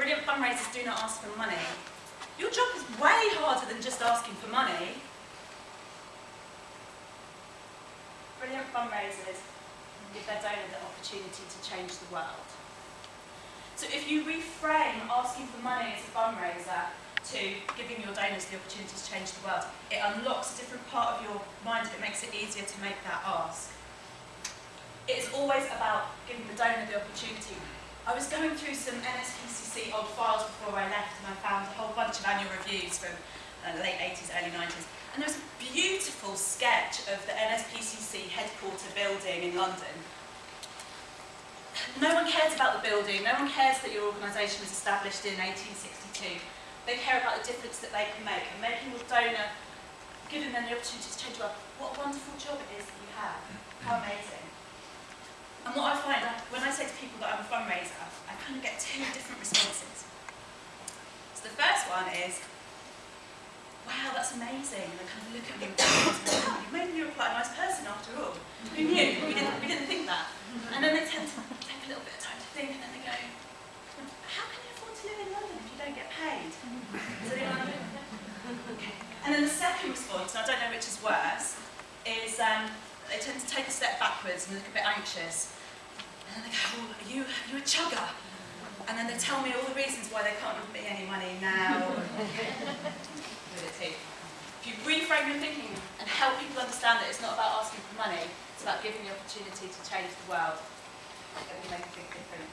Brilliant fundraisers do not ask for money. Your job is way harder than just asking for money. Brilliant fundraisers give their donor the opportunity to change the world. So if you reframe asking for money as a fundraiser to giving your donors the opportunity to change the world, it unlocks a different part of your mind it makes it easier to make that ask. It's always about giving the donor the opportunity. I was going through some NSPCC old files before I left and I found a whole bunch of annual reviews from uh, the late 80s, early 90s. And there was a beautiful sketch of the NSPCC headquarter building in London. No one cares about the building, no one cares that your organisation was established in 1862. They care about the difference that they can make and making your donor, giving them the opportunity to change the world. What a wonderful job it is that you have. How amazing. And what I find, when I say to people that I'm a fundraiser, I kind of get two different responses. So the first one is, wow, that's amazing. And they kind of look at me and wow, you me look quite a nice person after all. Who knew? We didn't, we didn't think that. And then they tend to take a little bit of time to think and then they go, how can you afford to live in London if you don't get paid? So they go, okay. And then the second response, and I don't know which is worse, is um, they tend to take a step backwards and look a bit anxious. And then they go, oh, are you, are you a chugger? And then they tell me all the reasons why they can't give me any money now. With a T. If you reframe your thinking and help people understand that it's not about asking for money, it's about giving the opportunity to change the world, it will make a big difference